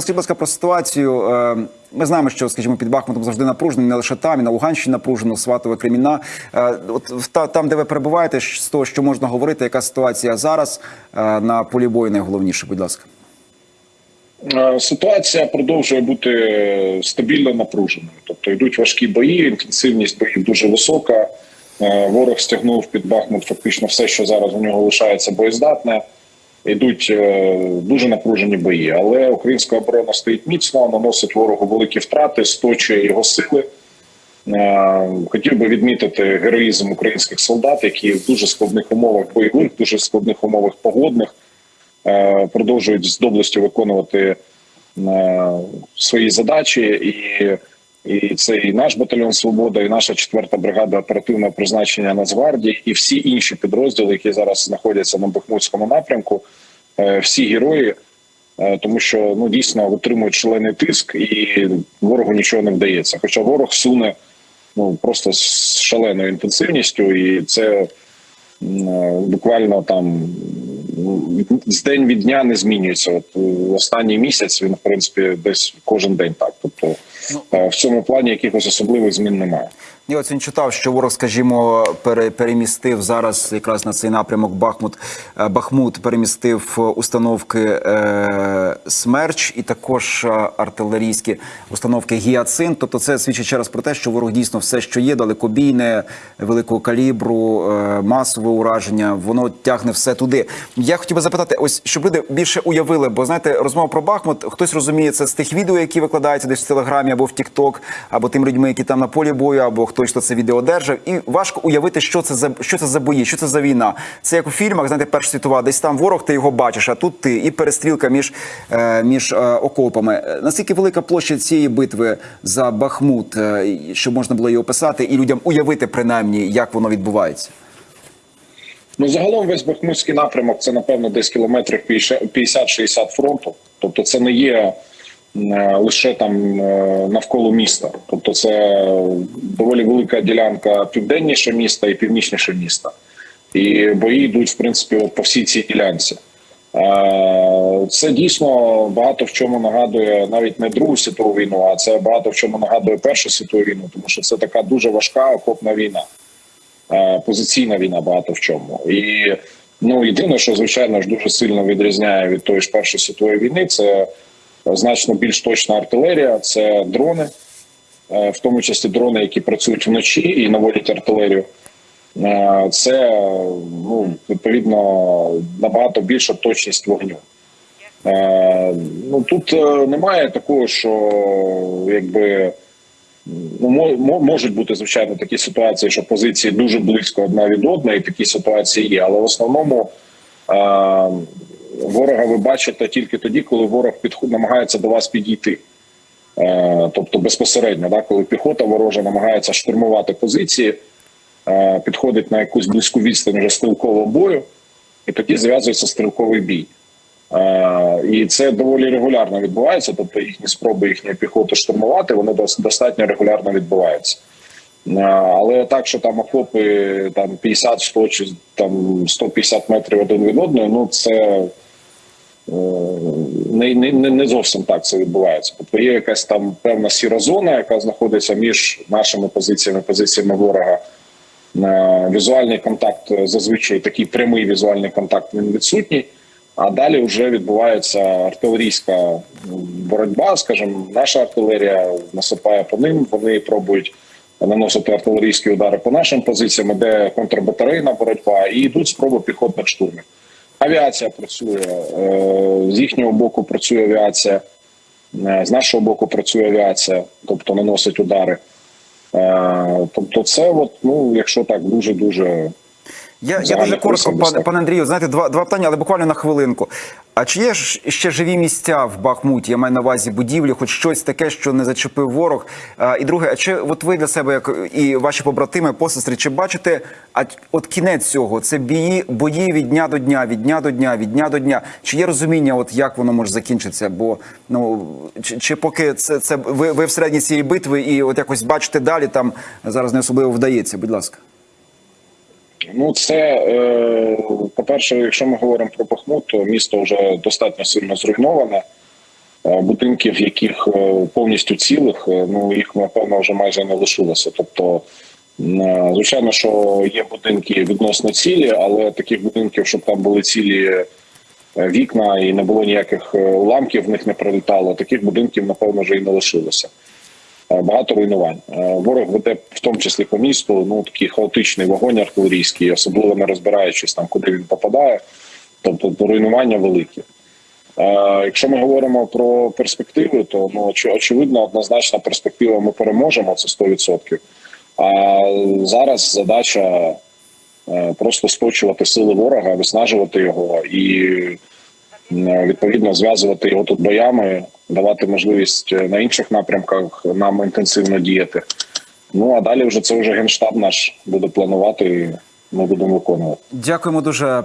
Скажіть, будь ласка, про ситуацію. Е, Ми знаємо, що, скажімо, під Бахмутом завжди напружено, не лише там, і на Луганщині напружено, Сватове, Креміна. Е, От та- там, де ви перебуваєте, з того, що можна говорити, яка ситуація зараз е, на полі бою найголовніше, будь ласка. Ситуація продовжує бути стабільно напруженою. Тобто йдуть важкі бої, інтенсивність боїв дуже висока. Ворог стягнув під Бахмут фактично все, що зараз у нього лишається боєздатне. Йдуть е, дуже напружені бої, але українська оборона стоїть міцно, наносить ворогу великі втрати, сточує його сили. Е, Хотів би відмітити героїзм українських солдат, які в дуже складних умовах бойових, дуже складних умовах погодних е, продовжують з доблестю виконувати свої задачі, і, і це і наш батальйон Свобода, і наша четверта бригада оперативного призначення Нацгвардії, і всі інші підрозділи, які зараз знаходяться на Бахмутському напрямку, е, всі герої. е, Тому що ну дійсно витримують шалений тиск, і ворогу нічого не вдається. Хоча ворог суне ну просто з шаленою інтенсивністю, і це буквально там ну, з день від дня не змінюється. От е, останній місяць він в принципі десь кожен день так. Тобто е, в цьому плані якихось особливих змін немає. Я от сьогодні читав, що ворог, скажімо, пере, перемістив зараз якраз на цей напрямок Бахмут. е, Бахмут перемістив установки е, Смерч і також е, артилерійські установки Гіацин. Тобто, це свідчить ще раз про те, що ворог дійсно все, що є, далекобійне, великого калібру, е, масове ураження, воно тягне все туди. Я хотів би запитати, ось щоб люди більше уявили, бо знаєте, розмова про Бахмут, хтось розуміє це з тих відео, які викладаються десь в телеграмі або в Тікток, або тим людьми, які там на полі бою, або хто це відео держав. І важко уявити, що це за що це за бої, що це за війна. Це як у фільмах, знаєте, Перша світова, десь там ворог, ти його бачиш, а тут ти і перестрілка між, е, між е, окопами. Е, Наскільки велика площа цієї битви за Бахмут, щоб можна було її описати, і людям уявити принаймні, як воно відбувається? Ну загалом весь Бахмутський напрямок це напевно десь кілометрів 50-60 фронту. Тобто, це не є лише там е, навколо міста. Тобто, це доволі велика ділянка південніше міста і північніше міста. І бої йдуть в принципі по всій цій ділянці. Е, Це дійсно багато в чому нагадує навіть не Другу світову війну, а це багато в чому нагадує Першу світову війну, тому що це така дуже важка окопна війна е, позиційна війна багато в чому. І ну єдине, що звичайно ж дуже сильно відрізняє від тої ж першої світової війни, це значно більш точна артилерія, це дрони, е, в тому числі дрони, які працюють вночі і наводять артилерію. Е, Це ну відповідно набагато більша точність вогню. Е, Ну тут немає такого, що якби ну мо- мо- можуть бути звичайно такі ситуації, що позиції дуже близько одна від одної, і такі ситуації є. Але в основному ворога ви бачите тільки тоді, коли ворог підход намагається до вас підійти. Е, тобто безпосередньо, да, коли піхота ворожа намагається штурмувати позиції, е, підходить на якусь близьку відстань вже стрілкового бою, і тоді зв'язується стрілковий бій. Е, І це доволі регулярно відбувається. Тобто їхні спроби їхньої піхоти штурмувати, вони достатньо регулярно відбуваються. Але так, що там окопи там 50, 100 чи там 150 метрів один від одного, ну це не, не, не не зовсім так це відбувається. Тобто є якась там певна сіра зона, яка знаходиться між нашими позиціями, позиціями ворога. Е, Візуальний контакт е, зазвичай такий прямий візуальний контакт він відсутній. А далі вже відбувається артилерійська боротьба. скажімо, наша артилерія насипає по ним. Вони пробують наносити артилерійські удари по нашим позиціям, де контрбатарейна боротьба, і йдуть спроби піхотних штурмів. Авіація працює е, з їхнього боку. Працює авіація, е, з нашого боку працює авіація, тобто наносить удари. Е, Тобто, це от, ну, якщо так дуже дуже Я, я дуже коротко, пане, пане Андрію, знаєте, два, два питання, але буквально на хвилинку. А чи є ще живі місця в Бахмуті? Я маю на увазі будівлі, хоч щось таке, що не зачепив ворог. А, і друге, а чи от ви для себе, як і ваші побратими, посестри, чи бачите, а от кінець цього це бої, бої від дня до дня, від дня до дня, від дня до дня? Чи є розуміння, от як воно може закінчитися? Бо ну чи, чи поки це, це ви, ви всередині цієї битви і от якось бачите далі, там зараз не особливо вдається. Будь ласка. Ну, це е, по-перше, якщо ми говоримо про Бахмут, то місто вже достатньо сильно зруйноване. Е, Будинків, яких е, повністю цілих, ну їх напевно вже майже не лишилося. Тобто, звичайно, що є будинки відносно цілі, але таких будинків, щоб там були цілі вікна і не було ніяких уламків, в них не прилітало. Таких будинків, напевно, вже і не лишилося. Е, Багато руйнувань. Е, Ворог веде в тому числі по місту. Ну такий хаотичний вогонь артилерійський, особливо не розбираючись там, куди він попадає. Тобто руйнування великі. Е, Якщо ми говоримо про перспективи, то ну очевидно, однозначна перспектива. Ми переможемо це 100%. А зараз задача просто сточувати сили ворога, виснажувати його і відповідно зв'язувати його тут боями, давати можливість е, на інших напрямках нам інтенсивно діяти. Ну а далі вже це вже генштаб наш буде планувати. і Ми будемо виконувати. Дякуємо дуже.